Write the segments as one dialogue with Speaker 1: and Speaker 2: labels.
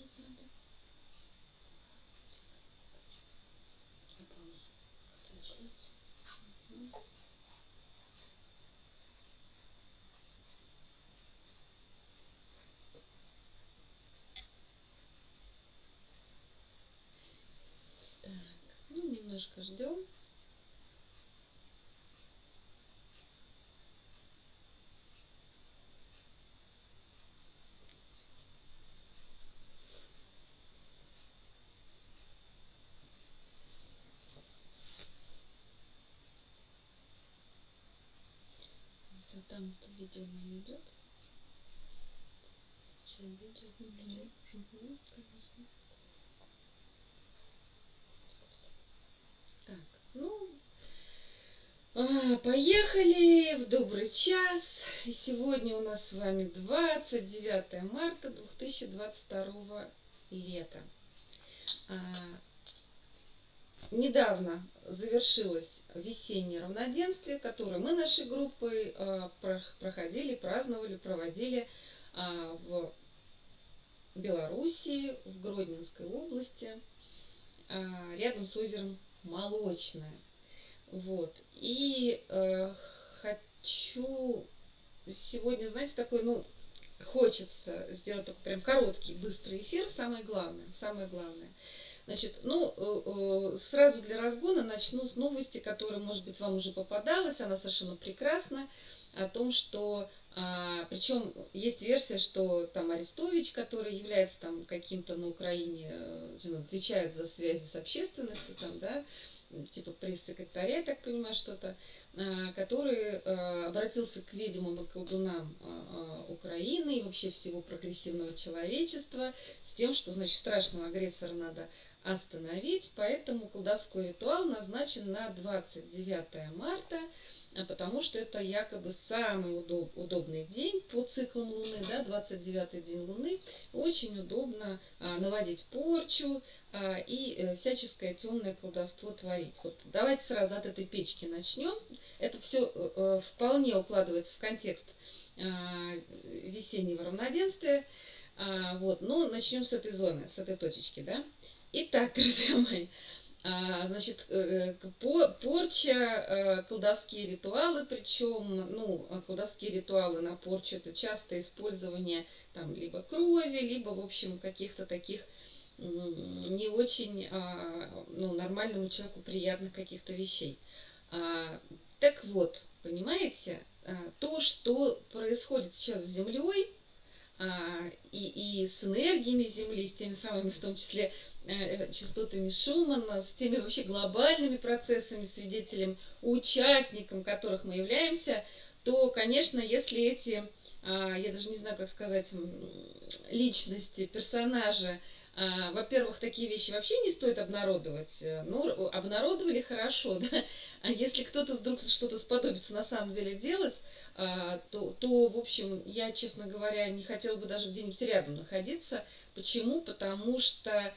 Speaker 1: нажать надо. На паузу. Мгм. Так, ну немножко ждем. А там это видео не идет. Сейчас видео включаю. Мгм, конечно. Так, ну, а, поехали в добрый час. И сегодня у нас с вами 29 марта 2022 лета. А, недавно завершилось весеннее равноденствие, которое мы нашей группой а, проходили, праздновали, проводили а, в Белоруссии, в Гродненской области, а, рядом с озером Молочное. Вот. И э, хочу сегодня, знаете, такой, ну, хочется сделать такой прям короткий, быстрый эфир, самое главное, самое главное – Значит, ну, э, э, сразу для разгона начну с новости, которая, может быть, вам уже попадалась, она совершенно прекрасна, о том, что, а, причем есть версия, что там Арестович, который является там каким-то на Украине, э, отвечает за связи с общественностью, там, да, типа пресс-секретаря, я так понимаю, что-то, а, который обратился к ведьмам и колдунам Украины и вообще всего прогрессивного человечества с тем, что, значит, страшного агрессора надо остановить, поэтому колдовской ритуал назначен на 29 марта, а потому что это якобы самый удоб, удобный день по циклам Луны, да, 29 день Луны. Очень удобно а, наводить порчу а, и а, всяческое темное колдовство творить. Вот давайте сразу от этой печки начнем. Это все э, э, вполне укладывается в контекст а, весеннего равноденствия. А, вот, но начнем с этой зоны, с этой точечки, да. Итак, друзья мои, а, значит, э, порча, э, колдовские ритуалы, причем, ну, а колдовские ритуалы на порчу это часто использование там либо крови, либо, в общем, каких-то таких не очень, а, ну, нормальному человеку приятных каких-то вещей. Так вот, понимаете, то, что происходит сейчас с Землей, и, и с энергиями Земли, с теми самыми, в том числе, Э, частотами Шумана, с теми вообще глобальными процессами, свидетелем, участником которых мы являемся, то, конечно, если эти, а, я даже не знаю, как сказать, личности, персонажи, а, во-первых, такие вещи вообще не стоит обнародовать. Ну, обнародовали хорошо, да? А если кто-то вдруг что-то сподобится на самом деле делать, а, то, то, в общем, я, честно говоря, не хотела бы даже где-нибудь рядом находиться. Почему? Потому что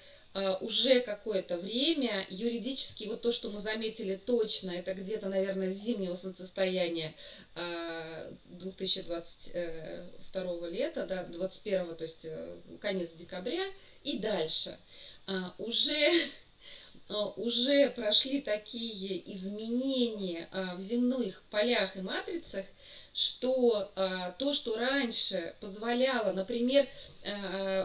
Speaker 1: уже какое-то время юридически вот то, что мы заметили точно, это где-то, наверное, с зимнего солнцестояния 2022 э, лета, да, 21, то есть э, конец декабря и дальше. А, уже а, уже прошли такие изменения в земных полях и матрицах, что то, что раньше позволяло, например,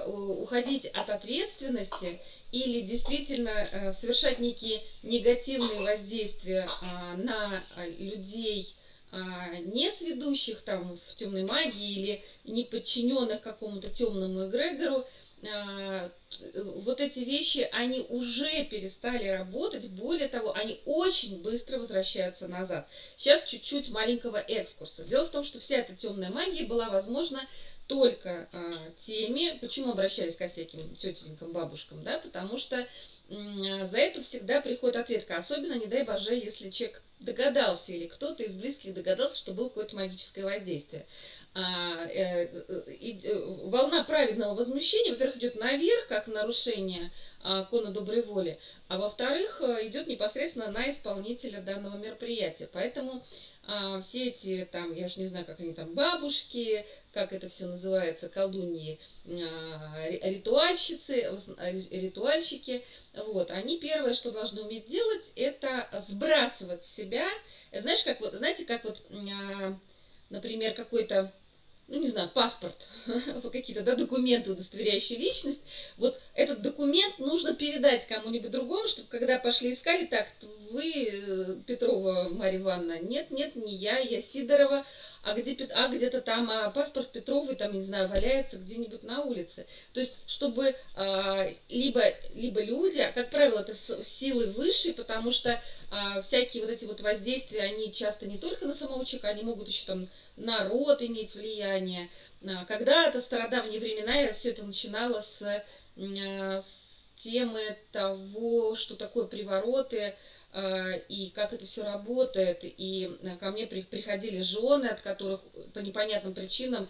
Speaker 1: уходить от ответственности, или действительно э, совершать некие негативные воздействия а, на а, людей, а, не сведущих там в темной магии или не подчиненных какому-то темному эгрегору, вот эти вещи, они уже перестали работать, более того, они очень быстро возвращаются назад. Сейчас чуть-чуть маленького экскурса. Дело в том, что вся эта темная магия была возможна только а, теми, почему обращались ко всяким тетенькам, бабушкам, да, потому что за это всегда приходит ответка, особенно, не дай боже, если человек догадался или кто-то из близких догадался, что было какое-то магическое воздействие. А, э, э, э, волна праведного возмущения, во-первых, идет наверх, как нарушение а, кона доброй воли, а во-вторых, идет непосредственно на исполнителя данного мероприятия. Поэтому а, все эти, там, я уж не знаю, как они там, бабушки, как это все называется, колдуньи, а, ритуальщицы, ритуальщики, вот, они первое, что должны уметь делать, это сбрасывать себя, знаешь, как вот, знаете, как вот, например, какой-то ну, не знаю, паспорт, какие-то да, документы, удостоверяющие личность, вот этот документ нужно передать кому-нибудь другому, чтобы когда пошли искали, так, вы э, Петрова Марья Ивановна, нет, нет, не я, я Сидорова, а где а где-то там а паспорт Петровой там не знаю валяется где-нибудь на улице то есть чтобы а, либо либо люди а как правило это силы высшие потому что а, всякие вот эти вот воздействия они часто не только на самого человека они могут еще там народ иметь влияние а, когда-то стародавние времена все это начинало с, а, с темы того что такое привороты а, и как это все работает. И ко мне приходили жены, от которых по непонятным причинам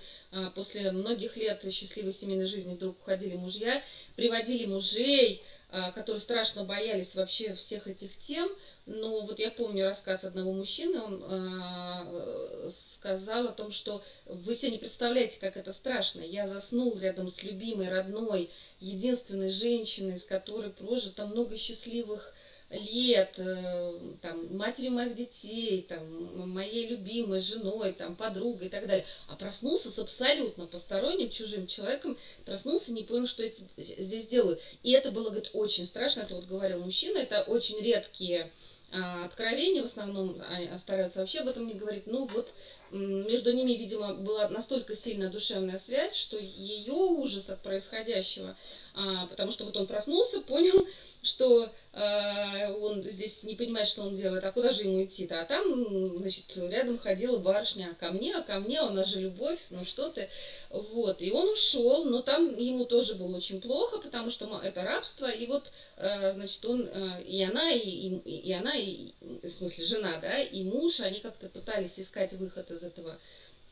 Speaker 1: после многих лет счастливой семейной жизни вдруг уходили мужья, приводили мужей, которые страшно боялись вообще всех этих тем. Но вот я помню рассказ одного мужчины, он сказал о том, что вы себе не представляете, как это страшно. Я заснул рядом с любимой, родной, единственной женщиной, с которой прожито много счастливых лет, э, там, матерью моих детей, там, моей любимой женой, там, подругой и так далее. А проснулся с абсолютно посторонним, чужим человеком, проснулся, не понял, что я здесь делаю. И это было, говорит, очень страшно, это вот говорил мужчина, это очень редкие откровения, в основном они стараются вообще об этом не говорить. Ну вот между ними, видимо, была настолько сильная душевная связь, что ее ужас от происходящего, а, потому что вот он проснулся, понял, что э, он здесь не понимает, что он делает, а куда же ему идти-то? А там, значит, рядом ходила барышня, а ко мне, а ко мне, у нас же любовь, ну что ты. Вот, и он ушел, но там ему тоже было очень плохо, потому что это рабство, и вот, э, значит, он, э, и она, и, и, и она, и, в смысле, жена, да, и муж, они как-то пытались искать выход из этого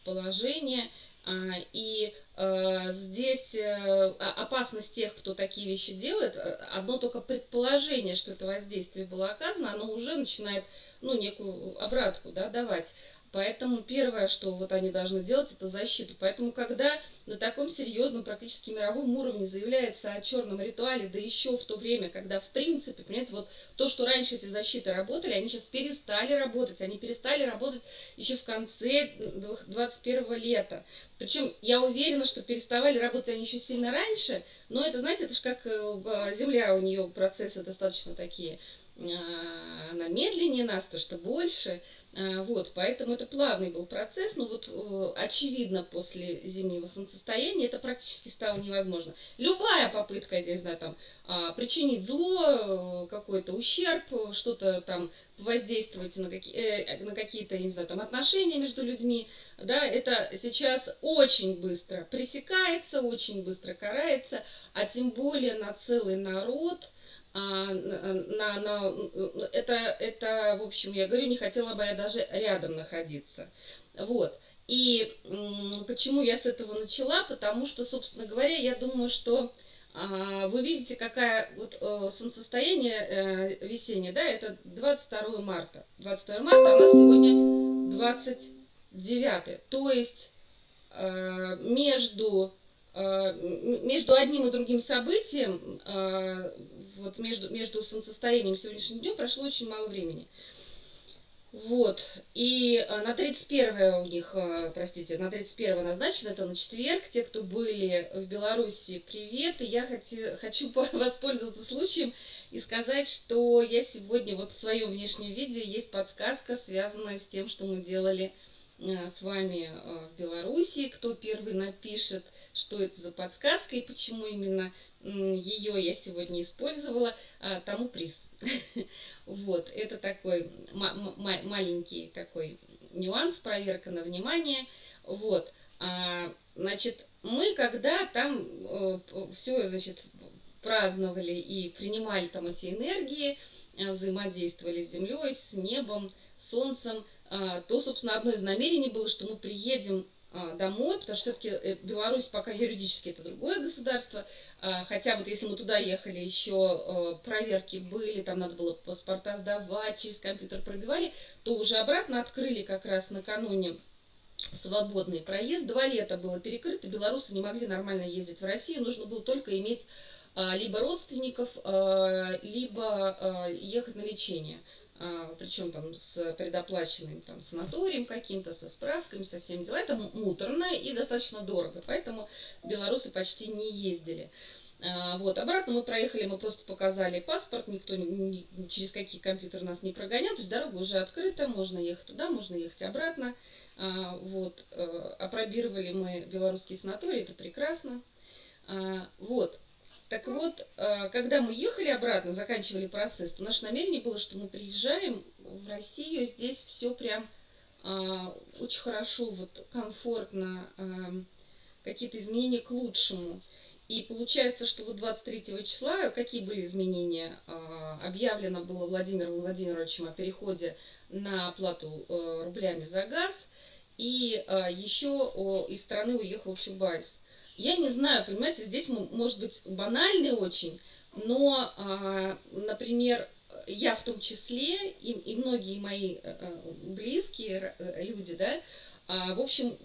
Speaker 1: положения, а, и э, здесь э, опасность тех, кто такие вещи делает, э, одно только предположение, что это воздействие было оказано, оно уже начинает ну, некую обратку да, давать. Поэтому первое, что вот они должны делать, это защиту. Поэтому, когда на таком серьезном, практически мировом уровне заявляется о черном ритуале, да еще в то время, когда, в принципе, понимаете, вот то, что раньше эти защиты работали, они сейчас перестали работать. Они перестали работать еще в конце 21 лета. Причем я уверена, что переставали работать они еще сильно раньше, но это, знаете, это же как э, Земля, у нее процессы достаточно такие, она медленнее нас, то что больше, а, вот, поэтому это плавный был процесс, но вот э, очевидно после зимнего солнцестояния это практически стало невозможно. Любая попытка, я не знаю, там, а, причинить зло, э, какой-то ущерб, что-то там воздействовать на, какие, э, на какие-то, не знаю, там, отношения между людьми, да, это сейчас очень быстро пресекается, очень быстро карается, а тем более на целый народ – на, на, это, это, в общем, я говорю, не хотела бы я даже рядом находиться. Вот. И почему я с этого начала? Потому что, собственно говоря, я думаю, что а, вы видите, какая вот э, солнцестояние э, весеннее, да, это 22 марта. 22 марта, а у нас сегодня 29. То есть э, между между одним и другим событием, э, вот между, между солнцестоянием и сегодняшним днем прошло очень мало времени. Вот, и э, на 31 у них, простите, на 31 назначено, это на четверг. Те, кто были в Беларуси, привет. И я хочу, хочу воспользоваться случаем и сказать, что я сегодня вот в своем внешнем виде есть подсказка, связанная с тем, что мы делали с вами в Беларуси. Кто первый напишет – что это за подсказка и почему именно ее я сегодня использовала, а, тому приз. Вот, это такой маленький такой нюанс, проверка на внимание. Вот, а, значит, мы когда там э, все, значит, праздновали и принимали там эти энергии, э, взаимодействовали с землей, с небом, солнцем, а, то, собственно, одно из намерений было, что мы приедем домой, потому что все-таки э, Беларусь пока юридически это другое государство, а, хотя вот если мы туда ехали, еще э, проверки были, там надо было паспорта сдавать, через компьютер пробивали, то уже обратно открыли как раз накануне свободный проезд. Два лета было перекрыто, белорусы не могли нормально ездить в Россию, нужно было только иметь а, либо родственников, а, либо а, ехать на лечение. Причем там с предоплаченным там, санаторием каким-то, со справками, со всеми делами. Это муторно и достаточно дорого, поэтому белорусы почти не ездили. Вот, обратно мы проехали, мы просто показали паспорт, никто ни, через какие компьютеры нас не прогонял, то есть дорога уже открыта, можно ехать туда, можно ехать обратно. Вот, э, опробировали мы белорусский санаторий, это прекрасно. Вот, так вот, э, когда мы ехали обратно, заканчивали процесс, то наше намерение было, что мы приезжаем в Россию, здесь все прям а, очень хорошо, вот комфортно, эм, какие-то изменения к лучшему. И получается, что вот 23 числа, какие были изменения? А, объявлено было Владимиром Владимировичем о переходе на оплату э, рублями за газ. И а, еще из страны уехал Чубайс. Я не знаю, понимаете, здесь может быть банальный очень, но, а, например, я в том числе, и, и многие мои э, э, близкие э, люди, да, а, в общем,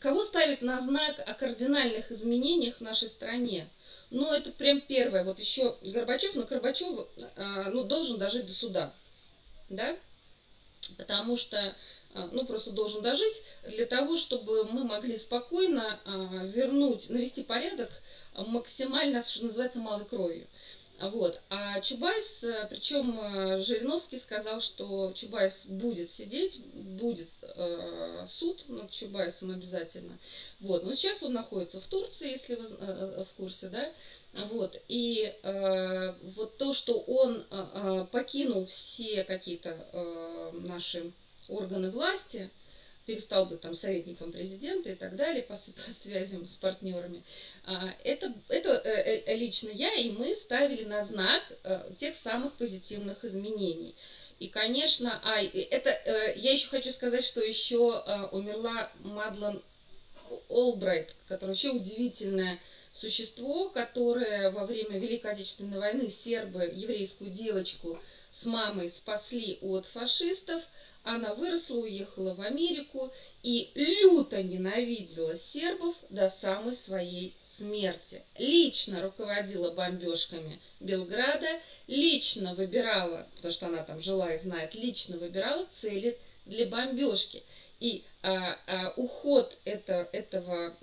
Speaker 1: кого ставить на знак о кардинальных изменениях в нашей стране? Ну, это прям первое. Вот еще Горбачев, но Горбачев ну, должен дожить до суда, да, потому что ну, просто должен дожить, для того, чтобы мы могли спокойно а, вернуть, навести порядок максимально, что называется, малой кровью. Вот. А Чубайс, э, причем э, Жириновский сказал, что Чубайс будет сидеть, будет э, суд над Чубайсом обязательно. Вот. Но сейчас он находится в Турции, если вы э, в курсе, да. Вот. И э, вот то, что он э, покинул все какие-то э, наши органы власти, перестал быть там советником президента и так далее по, по связям с партнерами. А, это, это э, э, лично я и мы ставили на знак э, тех самых позитивных изменений. И, конечно, а, это, я еще хочу сказать, что еще умерла Мадлен Олбрайт, которая вообще удивительное существо, которое во время Великой Отечественной войны сербы еврейскую девочку с мамой спасли от фашистов – она выросла, уехала в Америку и люто ненавидела сербов до самой своей смерти. Лично руководила бомбежками Белграда, лично выбирала, потому что она там жила и знает, лично выбирала цели для бомбежки. И а, а, уход это, этого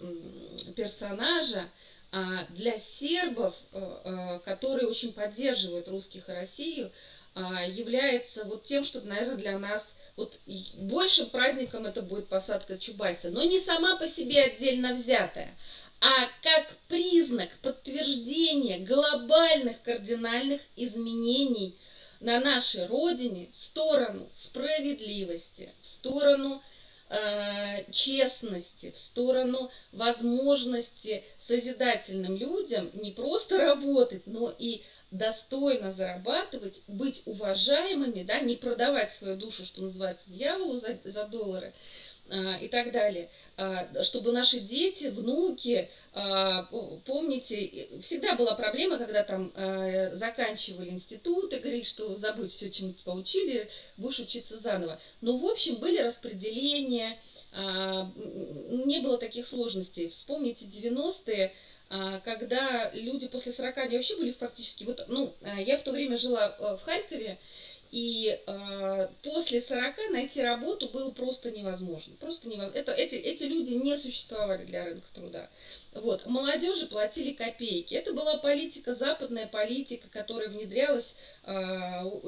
Speaker 1: персонажа а, для сербов, а, а, которые очень поддерживают русских и Россию, а, является вот тем, что, наверное, для нас вот большим праздником это будет посадка Чубайса, но не сама по себе отдельно взятая, а как признак подтверждения глобальных кардинальных изменений на нашей родине в сторону справедливости, в сторону э, честности, в сторону возможности созидательным людям не просто работать, но и достойно зарабатывать, быть уважаемыми, да, не продавать свою душу, что называется, дьяволу за, за доллары а, и так далее, а, чтобы наши дети, внуки, а, помните, всегда была проблема, когда там а, заканчивали институт и говорили, что забудь все, чем тебя поучили, будешь учиться заново. Но, в общем, были распределения, а, не было таких сложностей. Вспомните 90-е, а, когда люди после 40, они вообще были практически... Вот, ну, а, я в то время жила э, в Харькове, и э, после 40 найти работу было просто невозможно. Просто невозможно. Это, эти, эти люди не существовали для рынка труда. Вот. Молодежи платили копейки. Это была политика, западная политика, которая внедрялась, э,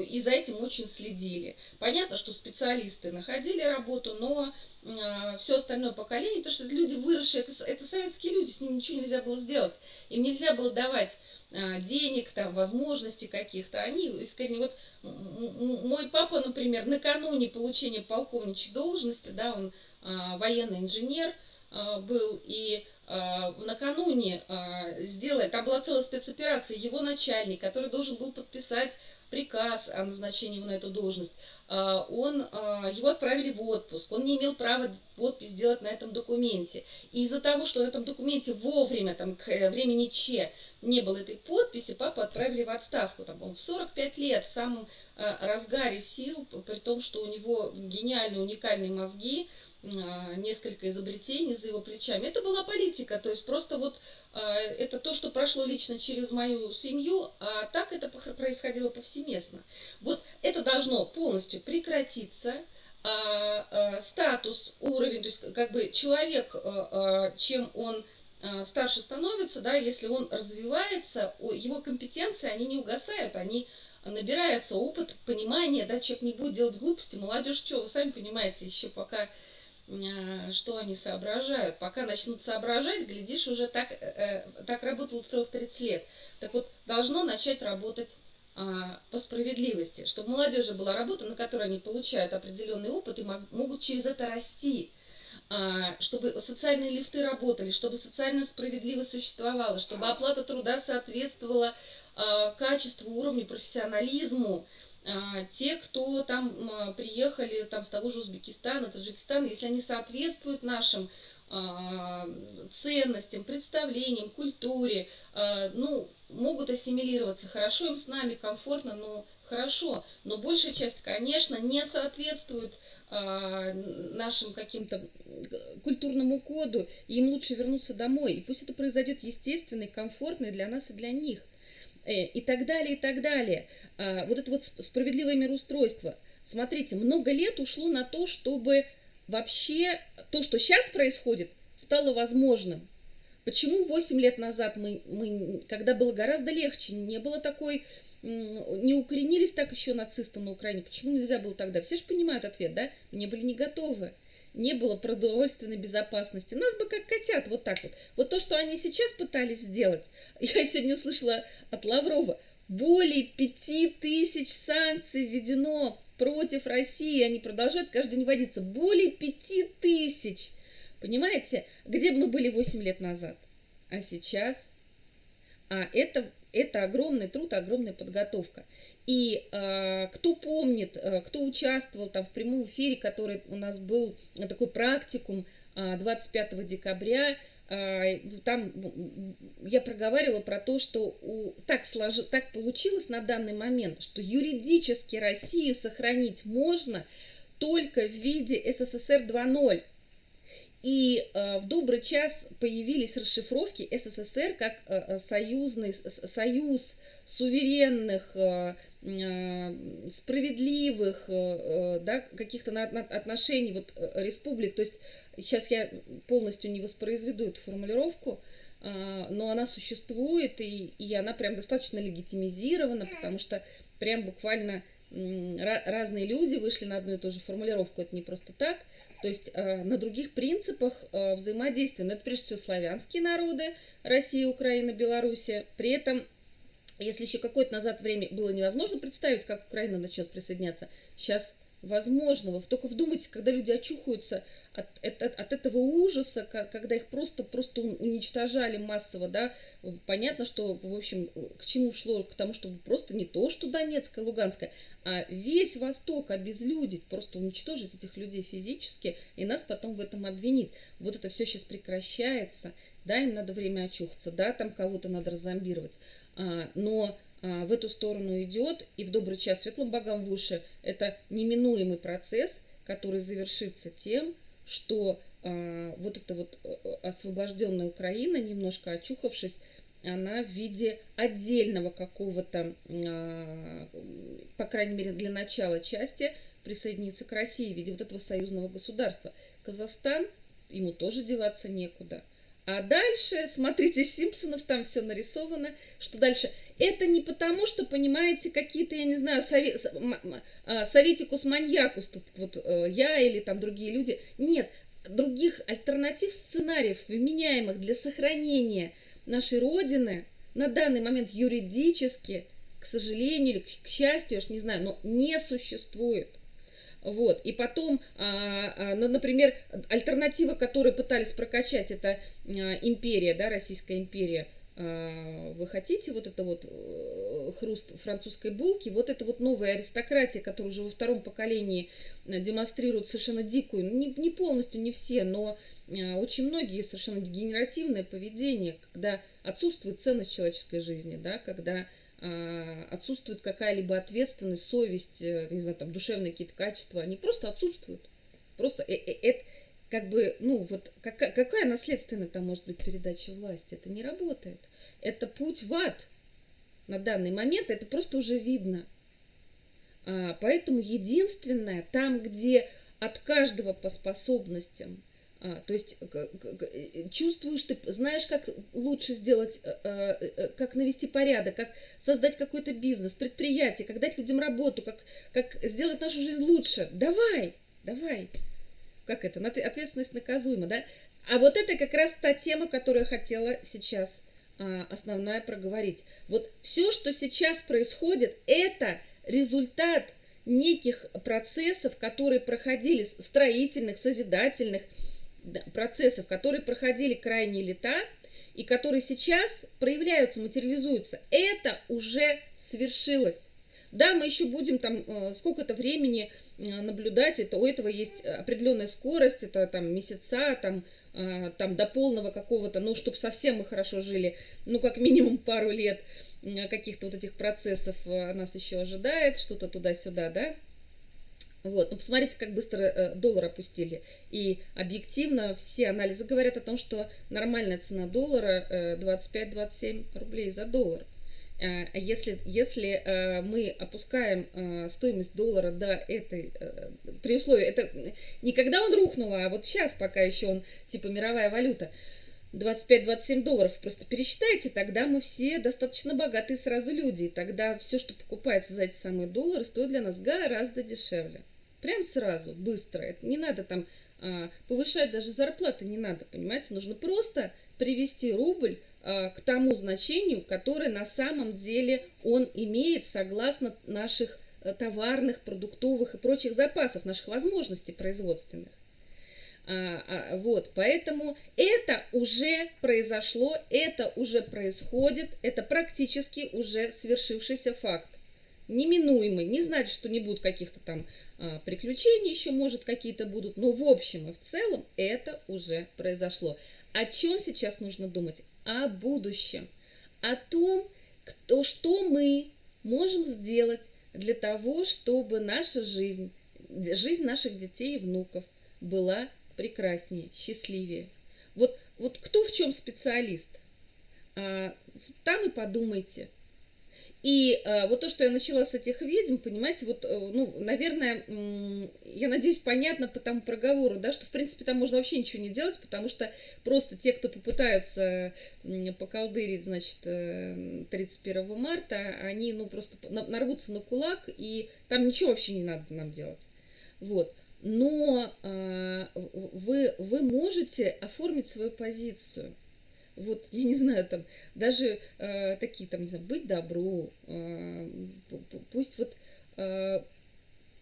Speaker 1: и за этим очень следили. Понятно, что специалисты находили работу, но э, все остальное поколение, то, что это люди выросшие, это, это советские люди, с ними ничего нельзя было сделать. Им нельзя было давать э, денег, там, возможностей каких-то. Они искренне, вот мой папа, например, накануне получения полковничьей должности, да, он военный инженер был, и накануне э, сделать, там была целая спецоперация, его начальник, который должен был подписать приказ о назначении его на эту должность, он, его отправили в отпуск, он не имел права подпись сделать на этом документе. И из-за того, что на этом документе вовремя, там, к времени Че, не было этой подписи, папу отправили в отставку. Там, он в 45 лет, в самом э, разгаре сил, при том, что у него гениальные, уникальные мозги, а, несколько изобретений за его плечами. Это была политика, то есть просто вот а, это то, что прошло лично через мою семью, а так это происходило повсеместно. Вот это должно полностью прекратиться, а, статус, уровень, то есть как бы человек, чем он старше становится, да, если он развивается, его компетенции, они не угасают, они набираются опыт, понимание, да, человек не будет делать глупости, молодежь что, вы сами понимаете, еще пока Э, что они соображают. Пока начнут соображать, глядишь, уже так, э, так работал целых 30 лет. Так вот, должно начать работать а, по справедливости, чтобы молодежи была работа, на которой они получают определенный опыт и могут через это расти, чтобы социальные лифты работали, чтобы социальная справедливость существовала, чтобы оплата труда соответствовала а, качеству, уровню, профессионализму, а, те, кто там приехали там, с того же Узбекистана, Таджикистана, если они соответствуют нашим а, ценностям, представлениям, культуре, а, ну, могут ассимилироваться. Хорошо им с нами, комфортно, но хорошо. Но большая часть, конечно, не соответствует нашим каким-то культурному коду, и им лучше вернуться домой. И пусть это произойдет естественно и комфортно и для нас, и для них. Э, и так далее, и так далее. А, вот это вот справедливое мироустройство. Смотрите, много лет ушло на то, чтобы вообще то, что сейчас происходит, стало возможным. Почему 8 лет назад мы, мы, когда было гораздо легче, не было такой, не укоренились так еще нацисты на Украине, почему нельзя было тогда? Все же понимают ответ, да? Не были не готовы не было продовольственной безопасности. Нас бы как котят, вот так вот. Вот то, что они сейчас пытались сделать, я сегодня услышала от Лаврова, более пяти тысяч санкций введено против России, они продолжают каждый день вводиться. Более пяти тысяч. Понимаете, где мы были 8 лет назад? А сейчас? А это, это огромный труд, огромная подготовка. И э, кто помнит, э, кто участвовал там в прямом эфире, который у нас был э, такой практикум э, 25 декабря, э, там я проговаривала про то, что у, так, слож, так получилось на данный момент, что юридически Россию сохранить можно только в виде СССР 2.0. И э, в добрый час появились расшифровки СССР как э, союзный союз суверенных э, Э, справедливых э, э, да, каких-то отношений вот, республик. То есть сейчас я полностью не воспроизведу эту формулировку, но она существует, и, и она прям достаточно легитимизирована, потому что прям буквально разные люди вышли на одну и ту же формулировку, это не просто так. То есть на других принципах взаимодействия. Но это прежде всего славянские народы, Россия, Украина, Белоруссия. При этом если еще какое-то назад время было невозможно представить, как Украина начнет присоединяться, сейчас возможно. Вы только вдумайтесь, когда люди очухаются от, от, от этого ужаса, когда их просто, просто уничтожали массово, да, понятно, что, в общем, к чему шло? К тому, чтобы просто не то, что Донецкая, Луганская, а весь Восток обезлюдить, просто уничтожить этих людей физически, и нас потом в этом обвинить. Вот это все сейчас прекращается, да, им надо время очухаться, да, там кого-то надо разомбировать. А, но в эту сторону идет, и в добрый час светлым богам в уши это неминуемый процесс, который завершится тем, что а, вот эта вот э, освобожденная Украина, немножко очухавшись, она в виде отдельного какого-то, по крайней мере для начала части, присоединится к России в виде вот этого союзного государства. Казахстан, ему тоже деваться некуда. А дальше, смотрите, Симпсонов там все нарисовано. Что дальше? Это не потому, что, понимаете, какие-то, я не знаю, совет, а, советикус маньякус, тут вот э, я или там другие люди. Нет, других альтернатив сценариев, вменяемых для сохранения нашей Родины на данный момент юридически, к сожалению или к счастью, я ж не знаю, но не существует. Вот. И потом, а, а, ну, например, альтернатива, которую пытались прокачать, это а, империя, да, Российская империя. Вы хотите вот это вот э, хруст французской булки, вот это вот новая аристократия, которая уже во втором поколении э, демонстрирует совершенно дикую, ну, не, не полностью, не все, но очень многие совершенно дегенеративное поведение, когда отсутствует ценность человеческой жизни, да, когда отсутствует какая-либо ответственность, совесть, э, не знаю, там, душевные какие-то качества, они просто отсутствуют. Просто э -э -э как бы, ну вот, какая, какая наследственная там может быть передача власти? Это не работает. Это путь в ад на данный момент, это просто уже видно. А, поэтому единственное, там, где от каждого по способностям, а, то есть э, чувствуешь ты, знаешь, как лучше сделать, э, э, как навести порядок, как создать какой-то бизнес, предприятие, как дать людям работу, как, как сделать нашу жизнь лучше. Давай, давай. Как это? Ответственность наказуема, да? А вот это как раз та тема, которую я хотела сейчас а, основная проговорить. Вот все, что сейчас происходит, это результат неких процессов, которые проходили, строительных, созидательных процессов, которые проходили крайние лета и которые сейчас проявляются, материализуются. Это уже свершилось. Да, мы еще будем там э, сколько-то времени э, наблюдать, это у этого есть определенная скорость, это там месяца, там, э, там до полного какого-то, ну, чтобы совсем мы хорошо жили, ну, как минимум пару лет каких-то вот этих процессов нас еще ожидает, что-то туда-сюда, да, вот, ну посмотрите, как быстро э, доллар опустили. И объективно все анализы говорят о том, что нормальная цена доллара э, 25-27 рублей за доллар. Э, если, если э, мы опускаем э, стоимость доллара до этой, при условии, это не когда он рухнул, а вот сейчас, пока еще он типа мировая валюта, 25-27 долларов, просто пересчитайте, тогда мы все достаточно богатые сразу люди, и тогда все, что покупается за эти самые доллары, стоит для нас гораздо дешевле. Прям сразу, быстро. Это не надо там а, повышать даже зарплаты, не надо, понимаете, нужно просто привести рубль а, к тому значению, которое на самом деле он имеет согласно наших а, товарных, продуктовых и прочих запасов, наших возможностей производственных. А, а, вот, поэтому это уже произошло, это уже происходит, это практически уже свершившийся факт. Неминуемый, не значит, что не будет каких-то там а, приключений еще, может, какие-то будут, но в общем и в целом это уже произошло. О чем сейчас нужно думать? О будущем, о том, кто, что мы можем сделать для того, чтобы наша жизнь, жизнь наших детей и внуков была прекраснее, счастливее. Вот, вот кто в чем специалист, а, там и подумайте. И э, вот то, что я начала с этих ведьм, понимаете, вот, э, ну, наверное, э, я надеюсь, понятно по тому проговору, да, что, в принципе, там можно вообще ничего не делать, потому что просто те, кто попытаются э, поколдырить, значит, э, 31 марта, они, ну, просто нарвутся на кулак, и там ничего вообще не надо нам делать. Вот но э, вы, вы можете оформить свою позицию. Вот, я не знаю, там, даже э, такие, там, не знаю, быть добру, э, пусть вот э,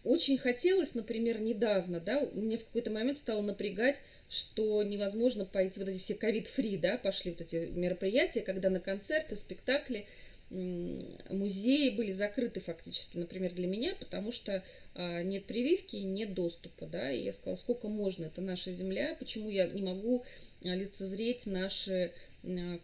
Speaker 1: очень хотелось, например, недавно, да, меня в какой-то момент стало напрягать, что невозможно пойти, вот эти все ковид-фри, да, пошли вот эти мероприятия, когда на концерты, спектакли, музеи были закрыты фактически, например, для меня, потому что а, нет прививки и нет доступа, да, и я сказала, сколько можно, это наша земля, почему я не могу а, лицезреть наше а,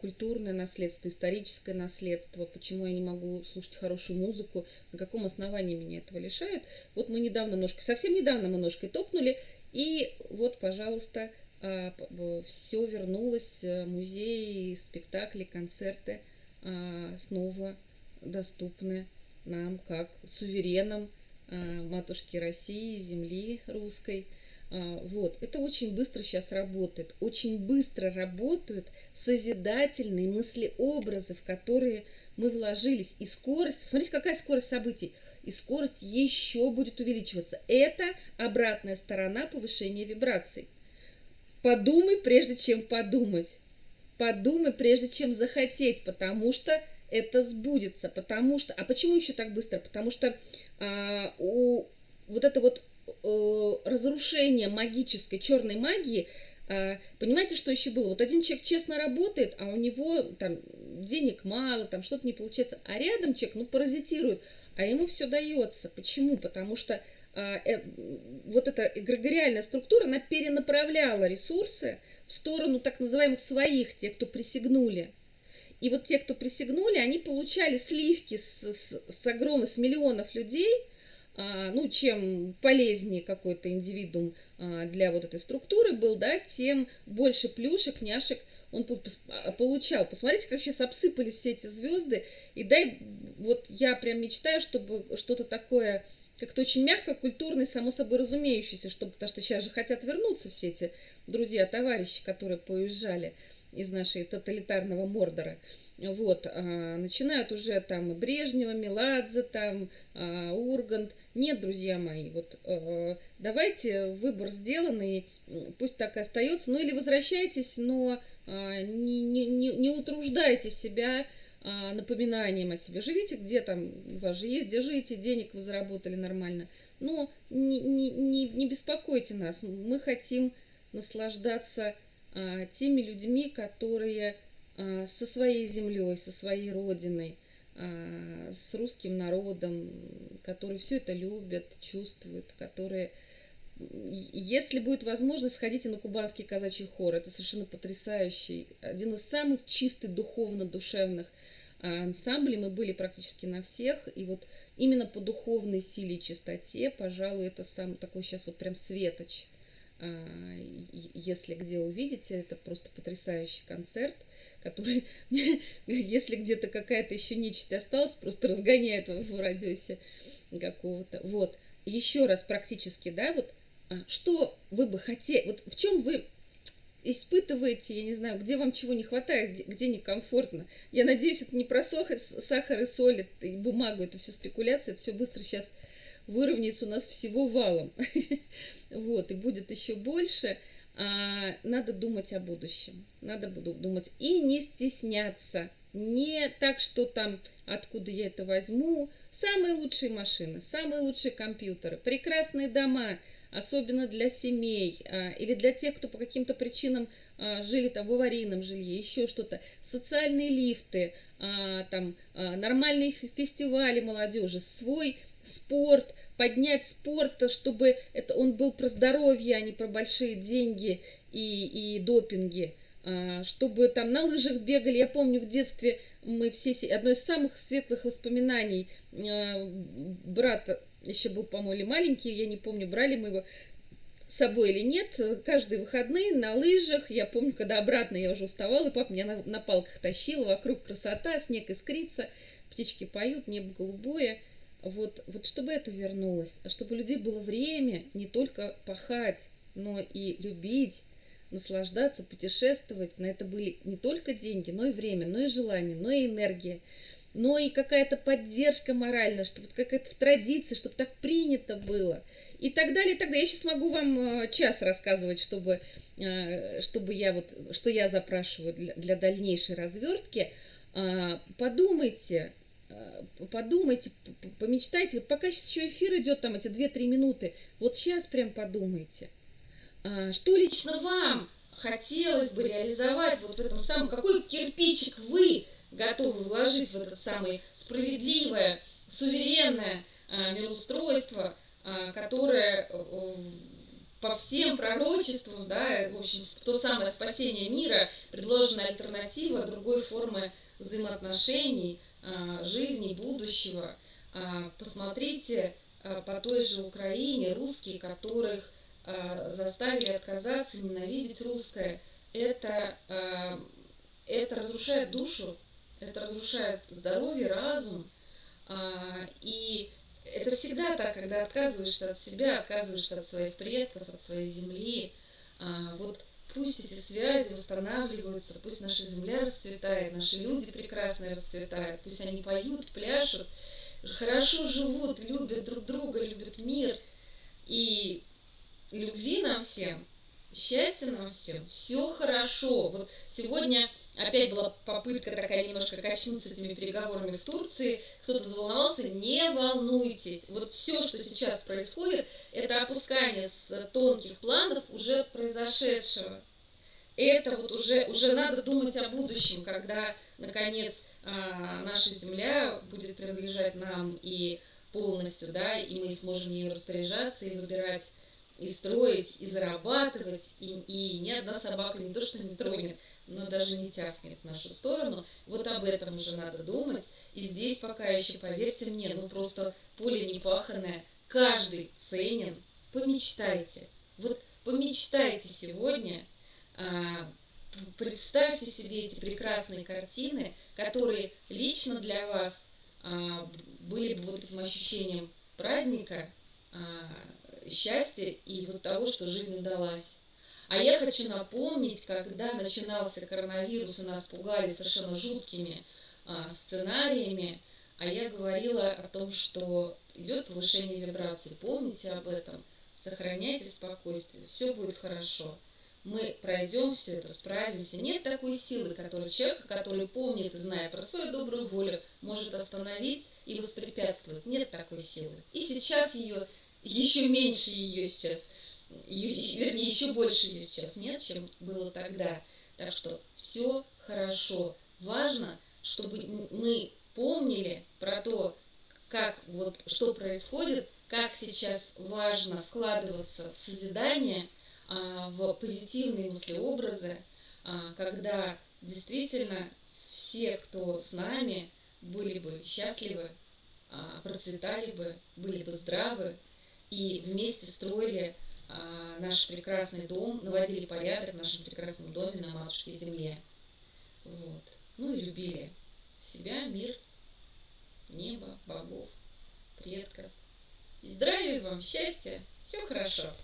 Speaker 1: культурное наследство, историческое наследство, почему я не могу слушать хорошую музыку, на каком основании меня этого лишают. Вот мы недавно ножкой, совсем недавно мы ножкой топнули, и вот, пожалуйста, все вернулось, э, музеи, спектакли, концерты – а, снова доступны нам как суверенам а, матушки России, земли русской. А, вот, это очень быстро сейчас работает. Очень быстро работают созидательные мыслеобразы, в которые мы вложились. И скорость, смотрите, какая скорость событий. И скорость еще будет увеличиваться. Это обратная сторона повышения вибраций. Подумай, прежде чем подумать. Подумай, прежде чем захотеть, потому что это сбудется, потому что... А почему еще так быстро? Потому что а, у вот это вот разрушение магической черной магии, а, понимаете, что еще было? Вот один человек честно работает, а у него там денег мало, там что-то не получается, а рядом человек, ну, паразитирует, а ему все дается. Почему? Потому что а, э, вот эта эгрегориальная структура, она перенаправляла ресурсы, в сторону так называемых своих, тех, кто присягнули. И вот те, кто присягнули, они получали сливки с, с, с огромных, с миллионов людей, ну, чем полезнее какой-то индивидуум а, для вот этой структуры был, да, тем больше плюшек, няшек он а, получал. Посмотрите, как сейчас обсыпались все эти звезды. И дай, вот я прям мечтаю, чтобы что-то такое как-то очень мягко, культурно и само собой разумеющееся, чтобы, потому что сейчас же хотят вернуться все эти друзья, товарищи, которые поезжали из нашей тоталитарного Мордора. Вот, а, начинают уже там Брежнева, Меладзе, там а, Ургант. Нет, друзья мои, вот а, давайте выбор сделанный, пусть так и остается. Ну или возвращайтесь, но а, не, не, не, не утруждайте себя а, напоминанием о себе. Живите где там, у вас же есть, где живете, денег вы заработали нормально. Но не, не, не, не беспокойте нас, мы хотим наслаждаться теми людьми, которые а, со своей землей, со своей родиной, а, с русским народом, которые все это любят, чувствуют, которые если будет возможность, сходите на кубанский казачий хор. Это совершенно потрясающий, один из самых чистых духовно-душевных ансамблей. Мы были практически на всех. И вот именно по духовной силе и чистоте, пожалуй, это сам такой сейчас вот прям светоч. Если где увидите, это просто потрясающий концерт – который, если где-то какая-то еще нечисть осталась, просто разгоняет в радиусе какого-то. Вот. Еще раз практически, да, вот а, что вы бы хотели, вот в чем вы испытываете, я не знаю, где вам чего не хватает, где, где некомфортно. Я надеюсь, это не про сахар и соль и бумагу, это все спекуляция, это все быстро сейчас выровняется у нас всего валом. Вот, и будет еще больше а, надо думать о будущем. Надо думать и не стесняться. Не так, что там, откуда я это возьму. Самые лучшие машины, самые лучшие компьютеры, прекрасные дома, особенно для семей а, или для тех, кто по каким-то причинам а, жили там в аварийном жилье, еще что-то. Социальные лифты, там нормальные фестивали молодежи, свой спорт, поднять спорт, чтобы это он был про здоровье, а не про большие деньги и, и допинги. А, чтобы там на лыжах бегали. Я помню в детстве мы все, одно из самых светлых воспоминаний, а, брат еще был, по-моему, маленький, я не помню, брали мы его с собой или нет, каждые выходные на лыжах, я помню, когда обратно я уже уставала, и папа меня на, на палках тащил, вокруг красота, снег искрится, птички поют, небо голубое, вот, вот чтобы это вернулось, чтобы у людей было время не только пахать, но и любить, наслаждаться, путешествовать. На это были не только деньги, но и время, но и желание, но и энергия, но и какая-то поддержка моральная, чтобы какая-то в традиции, чтобы так принято было. И так далее, и так далее. Я сейчас могу вам э, час рассказывать, чтобы, э, чтобы я вот, что я запрашиваю для, для дальнейшей развертки. А, подумайте, подумайте, помечтайте, вот пока сейчас еще эфир идет, там эти 2-3 минуты, вот сейчас прям подумайте, а, что лично вам хотелось бы реализовать вот в этом самом, какой кирпичик вы готовы вложить в это самое справедливое, суверенное а, мироустройство, а, которое э, по всем пророчествам, да, в общем, то самое спасение мира, предложенная альтернатива другой формы взаимоотношений – жизни, будущего. А, посмотрите а, по той же Украине русские, которых заставили отказаться, ненавидеть русское. Это, это разрушает душу, это разрушает здоровье, разум. И это всегда так, когда отказываешься от себя, отказываешься от своих предков, от своей земли. Вот пусть эти связи восстанавливаются, пусть наша земля расцветает, наши люди прекрасно расцветают, пусть они поют, пляшут, хорошо живут, любят друг друга, любят мир. И любви нам всем, счастья нам всем, все хорошо. Вот сегодня опять была попытка такая немножко качнуться этими переговорами в Турции, кто-то заволновался, не волнуйтесь. Вот все, что сейчас происходит, это опускание с тонких планов уже произошедшего. Это вот уже, уже надо думать о будущем, когда, наконец, а, наша земля будет принадлежать нам и полностью, да, и мы сможем ею распоряжаться и выбирать и строить, и зарабатывать, и, и ни одна собака не то что не тронет, но даже не тяпнет в нашу сторону. Вот об этом уже надо думать. И здесь пока еще, поверьте мне, ну просто поле непаханное, каждый ценен. Помечтайте. Вот помечтайте сегодня, а, представьте себе эти прекрасные картины, которые лично для вас а, были бы вот этим ощущением праздника, а, счастья и вот того, что жизнь удалась. А я хочу напомнить, когда начинался коронавирус, и нас пугали совершенно жуткими а, сценариями, а я говорила о том, что идет повышение вибраций. Помните об этом, сохраняйте спокойствие, все будет хорошо. Мы пройдем все это, справимся. Нет такой силы, которую человек, который помнит и знает про свою добрую волю, может остановить и воспрепятствовать. Нет такой силы. И сейчас ее, еще меньше ее сейчас вернее, еще больше ее сейчас нет, чем было тогда. Так что все хорошо. Важно, чтобы мы помнили про то, как вот что происходит, как сейчас важно вкладываться в созидание, а, в позитивные мыслеобразы, а, когда действительно все, кто с нами, были бы счастливы, а, процветали бы, были бы здравы и вместе строили а, наш прекрасный дом, наводили порядок в нашем прекрасном доме на матушке земле. Вот. Ну и любили себя, мир, небо, богов, предков. Здравия вам, счастья, все хорошо.